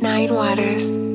Nine Waters.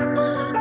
oh you.